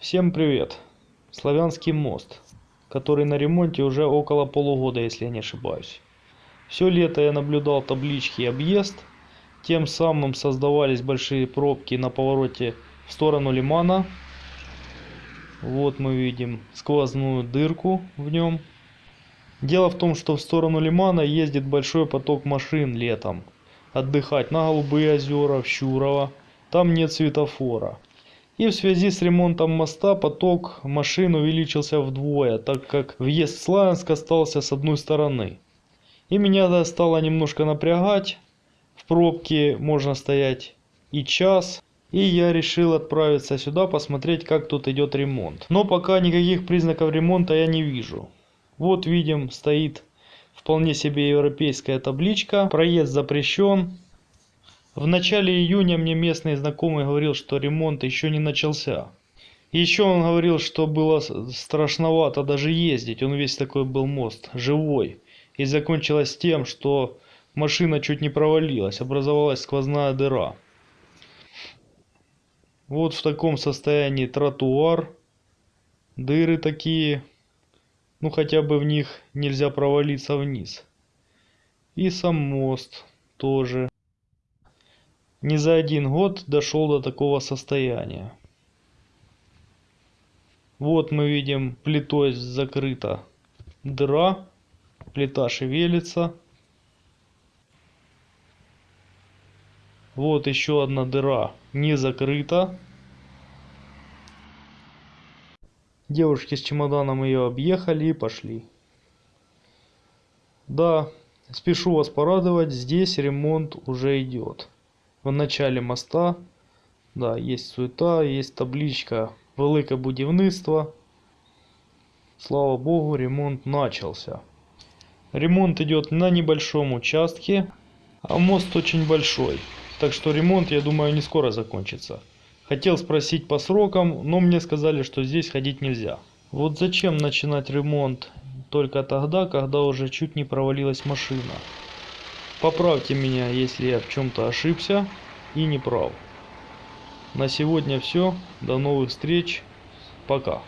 Всем привет! Славянский мост, который на ремонте уже около полугода, если я не ошибаюсь. Все лето я наблюдал таблички «Объезд», тем самым создавались большие пробки на повороте в сторону лимана. Вот мы видим сквозную дырку в нем. Дело в том, что в сторону лимана ездит большой поток машин летом. Отдыхать на Голубые озера, в Щурово. Там нет светофора. И в связи с ремонтом моста поток машин увеличился вдвое, так как въезд в Славянск остался с одной стороны. И меня это стало немножко напрягать. В пробке можно стоять и час. И я решил отправиться сюда посмотреть, как тут идет ремонт. Но пока никаких признаков ремонта я не вижу. Вот видим, стоит вполне себе европейская табличка. Проезд запрещен. В начале июня мне местный знакомый говорил, что ремонт еще не начался. Еще он говорил, что было страшновато даже ездить. Он весь такой был мост, живой. И закончилось тем, что машина чуть не провалилась. Образовалась сквозная дыра. Вот в таком состоянии тротуар. Дыры такие ну хотя бы в них нельзя провалиться вниз. И сам мост тоже. Не за один год дошел до такого состояния. Вот мы видим плитой закрыта дыра. Плита шевелится. Вот еще одна дыра не закрыта. Девушки с чемоданом ее объехали и пошли. Да, спешу вас порадовать, здесь ремонт уже идет. В начале моста, да, есть суета, есть табличка «Велике будівництво». Слава богу, ремонт начался. Ремонт идет на небольшом участке, а мост очень большой. Так что ремонт, я думаю, не скоро закончится. Хотел спросить по срокам, но мне сказали, что здесь ходить нельзя. Вот зачем начинать ремонт только тогда, когда уже чуть не провалилась машина. Поправьте меня, если я в чем-то ошибся и не прав. На сегодня все. До новых встреч. Пока.